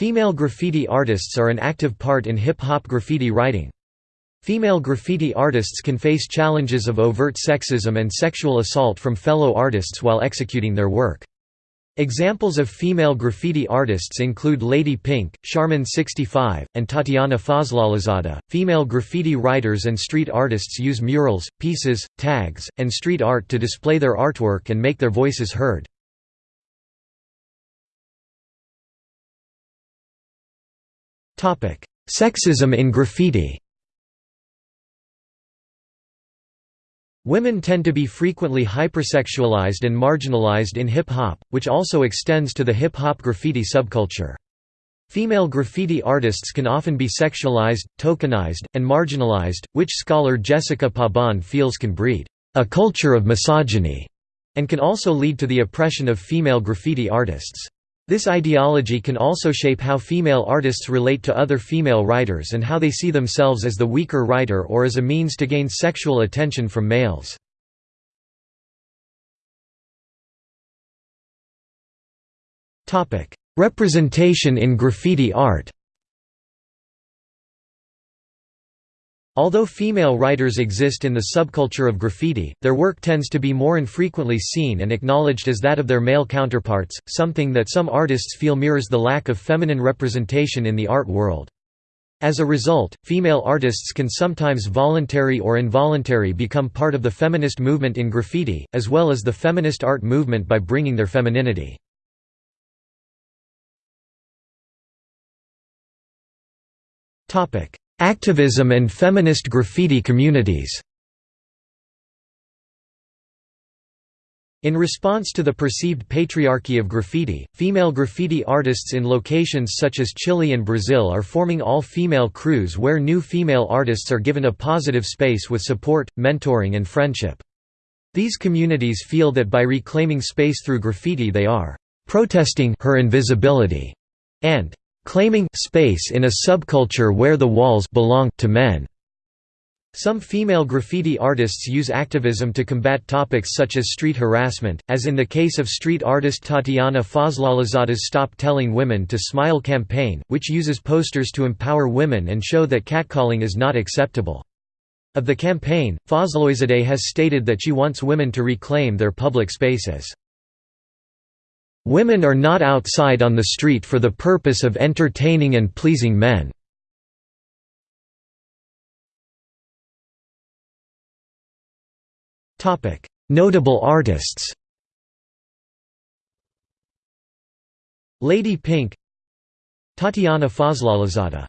Female graffiti artists are an active part in hip-hop graffiti writing. Female graffiti artists can face challenges of overt sexism and sexual assault from fellow artists while executing their work. Examples of female graffiti artists include Lady Pink, Charmin65, and Tatyana Fazlalizadeh. Female graffiti writers and street artists use murals, pieces, tags, and street art to display their artwork and make their voices heard. Sexism in graffiti Women tend to be frequently hypersexualized and marginalized in hip-hop, which also extends to the hip-hop graffiti subculture. Female graffiti artists can often be sexualized, tokenized, and marginalized, which scholar Jessica Pabon feels can breed a culture of misogyny, and can also lead to the oppression of female graffiti artists. This ideology can also shape how female artists relate to other female writers and how they see themselves as the weaker writer or as a means to gain sexual attention from males. Representation in graffiti art Although female writers exist in the subculture of graffiti, their work tends to be more infrequently seen and acknowledged as that of their male counterparts, something that some artists feel mirrors the lack of feminine representation in the art world. As a result, female artists can sometimes voluntary or involuntary become part of the feminist movement in graffiti, as well as the feminist art movement by bringing their femininity. Activism and feminist graffiti communities In response to the perceived patriarchy of graffiti, female graffiti artists in locations such as Chile and Brazil are forming all-female crews where new female artists are given a positive space with support, mentoring and friendship. These communities feel that by reclaiming space through graffiti they are «protesting her invisibility» and claiming space in a subculture where the walls belong to men. Some female graffiti artists use activism to combat topics such as street harassment, as in the case of street artist Tatyana Fazlalizadeh's Stop Telling Women to Smile campaign, which uses posters to empower women and show that catcalling is not acceptable. Of the campaign, Fazlalizadeh has stated that she wants women to reclaim their public spaces. Women are not outside on the street for the purpose of entertaining and pleasing men. Notable artists Lady Pink Tatyana Fazlalizadeh